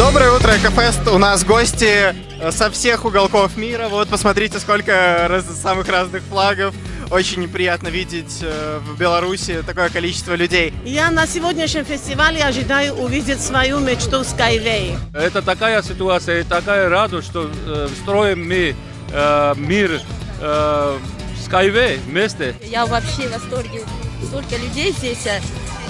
Экофест. У нас гости э, со всех уголков мира. Вот посмотрите, сколько раз- самых разных флагов. Очень приятно видеть э, в Беларуси такое количество людей. Я на сегодняшнем фестивале ожидаю увидеть свою мечту Skyway. Это такая ситуация и такая радость, что э, строим мы э, мир э, Skyway вместе. Я вообще в восторге. Столько людей здесь, а,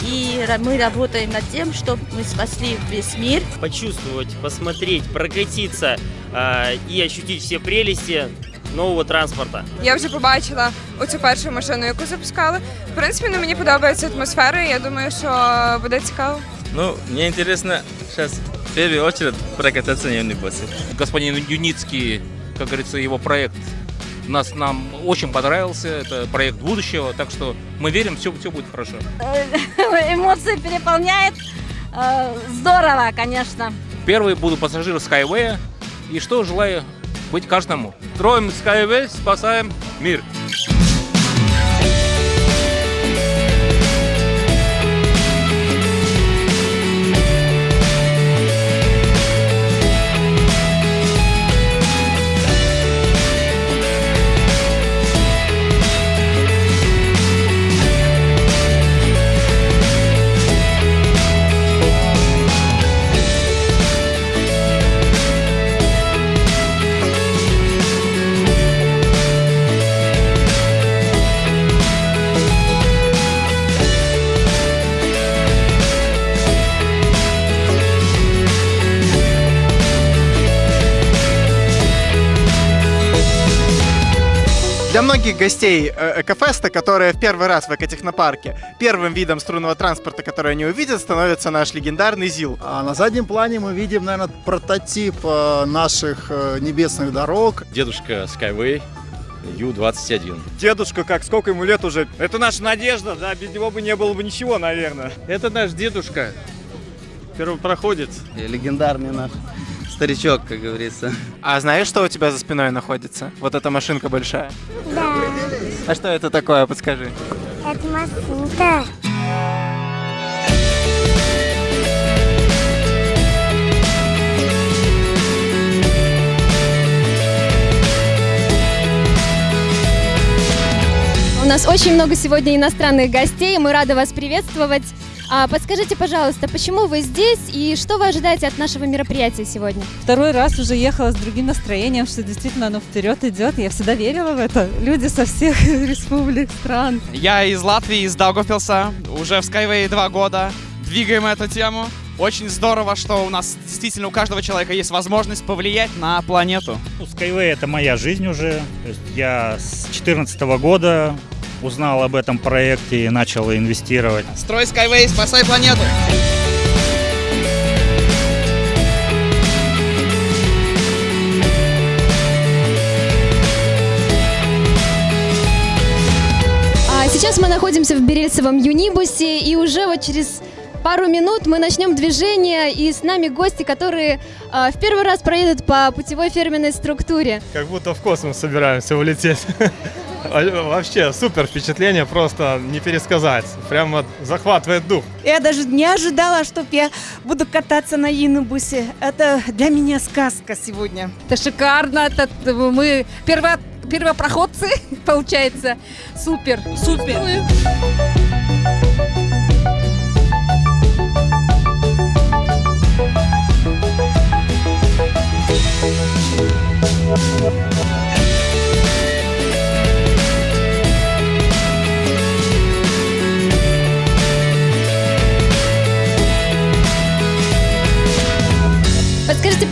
и ра- мы работаем над тем, чтобы мы спасли весь мир. почувствовать, посмотреть, прокатиться а, і ощутить всі прелісті нового транспорта. Я вже побачила оцю першу машину, яку запускали. В принципі, ну, мені подобається атмосфера, і я думаю, що буде цікаво. Ну, мне интересно сейчас в первую очередь прокататься на юнибусе. Господин Юницкий, как говорится, его проект нас, нам очень понравился. Это проект будущего, так что мы верим, все, все будет хорошо. Эмоции переполняет. Здорово, конечно. Первый буду пассажир Skyway. И что желаю быть каждому. Строим Skyway, спасаем мир. Многих гостей э, Экофеста, которые в первый раз в экотехнопарке, первым видом струнного транспорта, который они увидят, становится наш легендарный ЗИЛ. А на заднем плане мы видим, наверное, прототип э, наших э, небесных дорог. Дедушка Skyway Ю-21. Дедушка, как сколько ему лет уже? Это наша надежда, да, без него бы не было бы ничего, наверное. Это наш дедушка. Первопроходец. Легендарный наш старичок, как говорится. А знаешь, что у тебя за спиной находится? Вот эта машинка большая. Да, А что это такое, подскажи? это машинка. У нас очень много сегодня иностранных гостей, мы рады вас приветствовать. А, подскажите, пожалуйста, почему вы здесь и что вы ожидаете от нашего мероприятия сегодня? Второй раз уже ехала с другим настроением, что действительно оно вперед идет. Я всегда верила в это. Люди со всех республик, стран. Я из Латвии, из Даугавпилса, уже в Skyway два года. Двигаем эту тему. Очень здорово, что у нас действительно у каждого человека есть возможность повлиять на планету. Ну, Skyway это моя жизнь уже. То есть я с 2014 года узнал об этом проекте и начал инвестировать. Строй Skyway, спасай планету! А, сейчас мы находимся в Берельцевом Юнибусе и уже вот через пару минут мы начнем движение и с нами гости, которые а, в первый раз проедут по путевой фирменной структуре. Как будто в космос собираемся улететь. Вообще супер впечатление, просто не пересказать. Прямо захватывает дух. Я даже не ожидала, что я буду кататься на Инубусе. Это для меня сказка сегодня. Это шикарно. Это мы перво, первопроходцы, получается. Супер. Супер. Подскажите,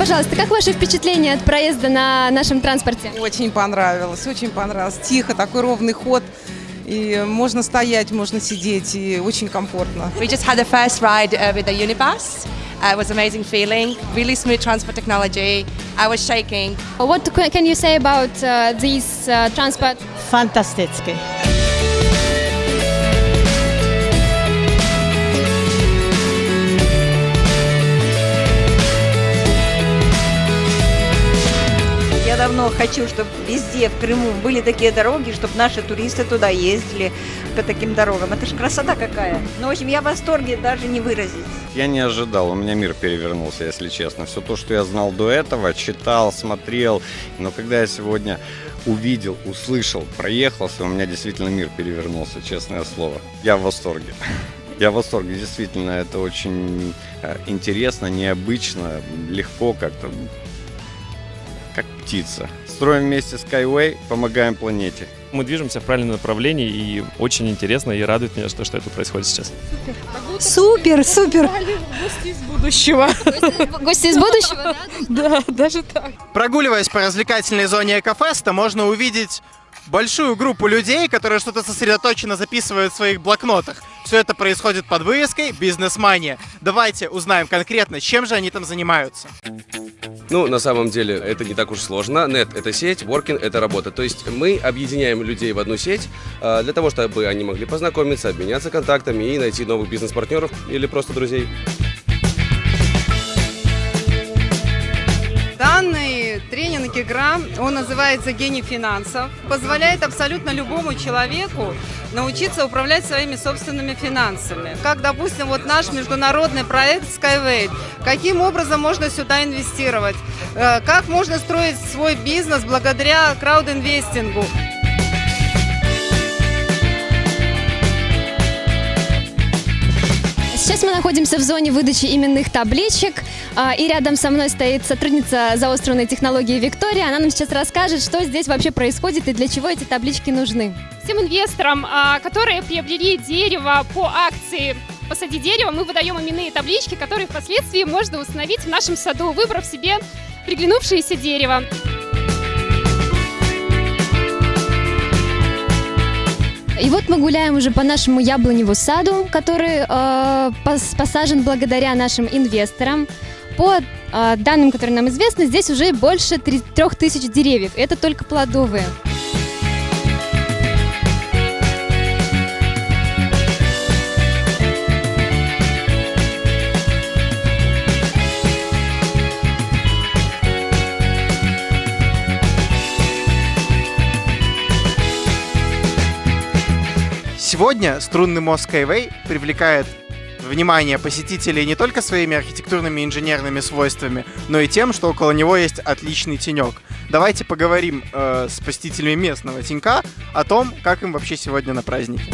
пожалуйста, как ваши впечатления от проезда на нашем транспорте? Очень понравилось, очень понравилось. Тихо, такой ровный ход. И можно стоять, можно сидеть, и очень комфортно. We just had the first ride uh, with the Unibus. Uh, it was amazing feeling, really smooth transport technology. I was shaking. What ca- can you say about uh, this uh, transport? Фантастически. Давно хочу, чтобы везде, в Крыму, были такие дороги, чтобы наши туристы туда ездили по таким дорогам. Это же красота какая. Ну, в общем, я в восторге даже не выразить. Я не ожидал, у меня мир перевернулся, если честно. Все то, что я знал до этого, читал, смотрел, но когда я сегодня увидел, услышал, проехался, у меня действительно мир перевернулся, честное слово. Я в восторге. Я в восторге, действительно, это очень э, интересно, необычно, легко как-то, как птица. Строим вместе Skyway, помогаем планете. Мы движемся в правильном направлении и очень интересно и радует меня, что, что это происходит сейчас. Супер, супер. Гости из будущего. Гости из будущего, да? Да, даже так. Прогуливаясь по развлекательной зоне Экофеста, можно увидеть большую группу людей, которые что-то сосредоточенно записывают в своих блокнотах. Все это происходит под вывеской «Бизнес-мания». Давайте узнаем конкретно, чем же они там занимаются. Ну, на самом деле, это не так уж сложно. Нет – это сеть, Working – это работа. То есть мы объединяем людей в одну сеть э, для того, чтобы они могли познакомиться, обменяться контактами и найти новых бизнес-партнеров или просто друзей. Игра, он называется «Гений финансов», позволяет абсолютно любому человеку научиться управлять своими собственными финансами. Как, допустим, вот наш международный проект Skyway. Каким образом можно сюда инвестировать? Э, Как можно строить свой бизнес благодаря краудинвестингу? Сейчас мы находимся в зоне выдачи именных табличек, а, и рядом со мной стоит сотрудница заостренной технологии Виктория. Она нам сейчас расскажет, что здесь вообще происходит и для чего эти таблички нужны. Всем инвесторам, а, которые приобрели дерево по акции «Посади дерево», мы выдаем именные таблички, которые впоследствии можно установить в нашем саду, выбрав себе приглянувшееся дерево. И вот мы гуляем уже по нашему яблоневу саду, который э, пос- посажен благодаря нашим инвесторам. По э, данным, которые нам известны, здесь уже больше три- трех тысяч деревьев. Это только плодовые. Сегодня струнный мост Skyway привлекает внимание посетителей не только своими архитектурными и инженерными свойствами, но и тем, что около него есть отличный тенек. Давайте поговорим э, с посетителями местного тенька о том, как им вообще сегодня на празднике.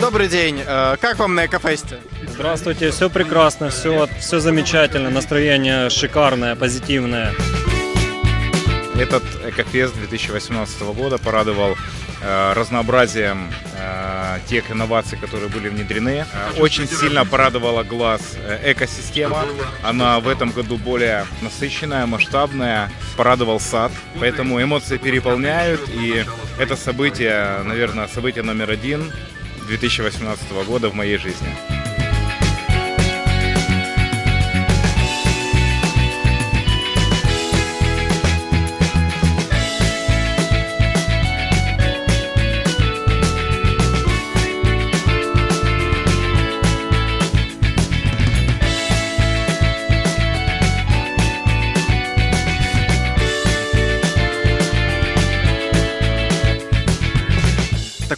Добрый день. Э, как вам на Экофесте? Здравствуйте, все прекрасно, все, все замечательно, настроение шикарное, позитивное. Этот Экофест 2018 года порадовал э, разнообразием э, тех инноваций, которые были внедрены. Э, очень сильно порадовала глаз э, экосистема. Она в этом году более насыщенная, масштабная. Порадовал сад, поэтому эмоции переполняют. И это событие, наверное, событие номер один 2018 года в моей жизни.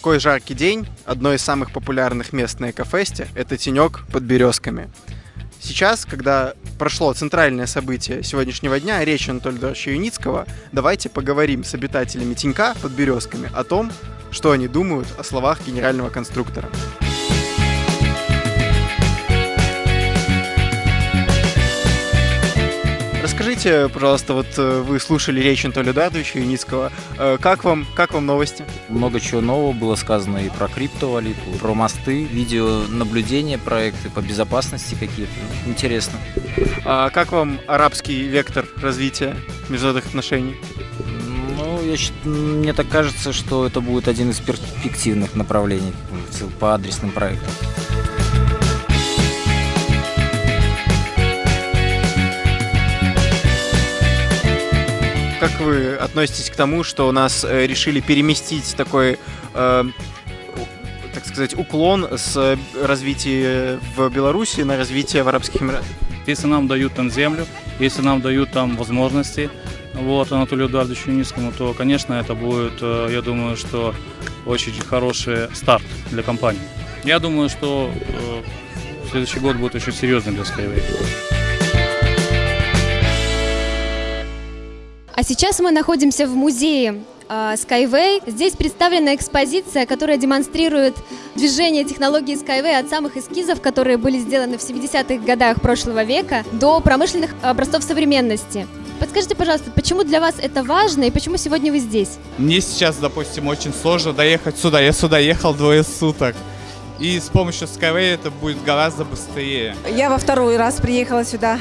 Такой жаркий день, одно из самых популярных мест на Экофесте, это тенек под березками. Сейчас, когда прошло центральное событие сегодняшнего дня, речь Анатолия Эдуардовича Юницкого, давайте поговорим с обитателями тенька под березками о том, что они думают о словах генерального конструктора. Расскажите, пожалуйста, вот э, вы слушали речь Анатолия Эдуардовича Юницкого. Э, Как вам, как вам новости? Много чего нового было сказано и про криптовалюту, про мосты, видеонаблюдение, проекты по безопасности какие-то. Интересно. А как вам арабский вектор развития международных отношений? Ну, я мне так кажется, что это будет один из перспективных направлений по адресным проектам. Как вы относитесь к тому, что у нас э, решили переместить такой, э, так сказать, уклон с развития в Беларуси на развитие в Арабских Эмиратах? Если нам дают там землю, если нам дают там возможности, вот, Анатолию Эдуардовичу Юницкому, то, конечно, это будет, э, я думаю, что очень хороший старт для компании. Я думаю, что э, следующий год будет очень серьезным для Skyway. А сейчас мы находимся в музее э, Skyway. Здесь представлена экспозиция, которая демонстрирует движение технологии Skyway от самых эскизов, которые были сделаны в 70-х годах прошлого века, до промышленных образцов современности. Подскажите, пожалуйста, почему для вас это важно и почему сегодня вы здесь? Мне сейчас, допустим, очень сложно доехать сюда. Я сюда ехал двое суток. И с помощью Skyway это будет гораздо быстрее. Я во второй раз приехала сюда,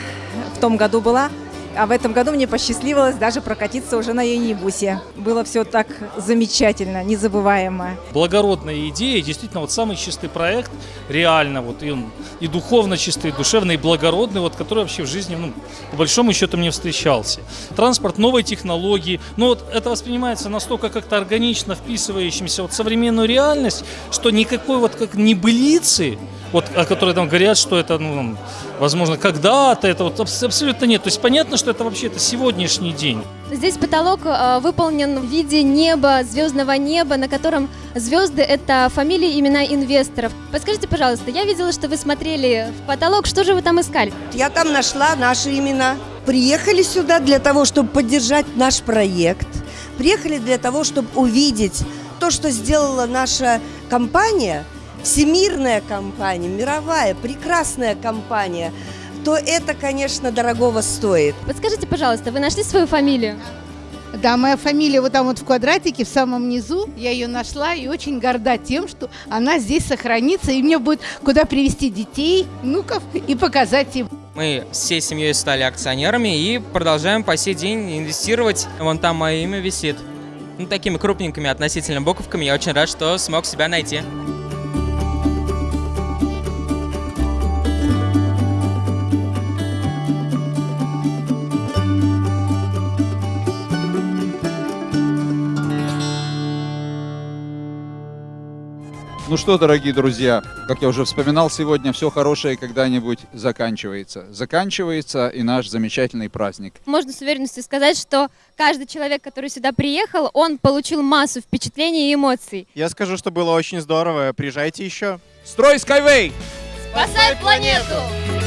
в том году была. А в этом году мне посчастливилось даже прокатиться уже на Юнибусе. Было все так замечательно, незабываемо. Благородная идея, действительно, вот самый чистый проект, реально, вот и он и духовно чистый, и душевный, и благородный, вот, который вообще в жизни, ну, по большому счету, мне встречался. Транспорт, новые технологии, ну вот это воспринимается настолько как-то органично вписывающимся вот в современную реальность, что никакой вот как небылицы, вот, о которой там говорят, что это, ну, возможно, когда-то, это вот абсолютно нет. То есть понятно, что это вообще это сегодняшний день. Здесь потолок э, выполнен в виде неба, звездного неба, на котором звезды — это фамилии, имена инвесторов. Подскажите, пожалуйста, я видела, что вы смотрели в потолок, что же вы там искали? Я там нашла наши имена. Приехали сюда для того, чтобы поддержать наш проект. Приехали для того, чтобы увидеть то, что сделала наша компания, всемирная компания, мировая, прекрасная компания, то это, конечно, дорогого стоит. Подскажите, пожалуйста, вы нашли свою фамилию? Да, моя фамилия вот там вот в квадратике, в самом низу. Я ее нашла и очень горда тем, что она здесь сохранится. И мне будет куда привести детей, внуков и показать им. Мы всей семьей стали акционерами и продолжаем по сей день инвестировать. Вон там мое имя висит. Ну, такими крупненькими относительно буковками. Я очень рад, что смог себя найти. Ну что, дорогие друзья, как я уже вспоминал сегодня, все хорошее когда-нибудь заканчивается. Заканчивается и наш замечательный праздник. Можно с уверенностью сказать, что каждый человек, который сюда приехал, он получил массу впечатлений и эмоций. Я скажу, что было очень здорово. Приезжайте еще. Строй Skyway! Спасай планету!